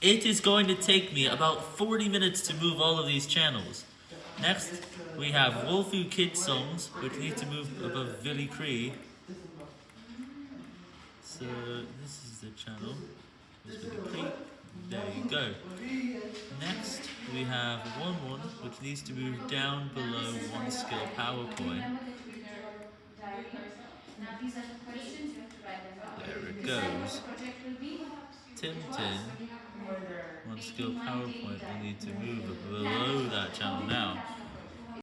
It is going to take me about 40 minutes to move all of these channels. Next, we have Wolfoo Kids songs, which need to move above Billy Cree. So, this is the channel. There you go. Next, we have 1 1, which needs to move down below 1 skill PowerPoint. There it goes. Tim Tin, 1 skill PowerPoint will need to move channel now.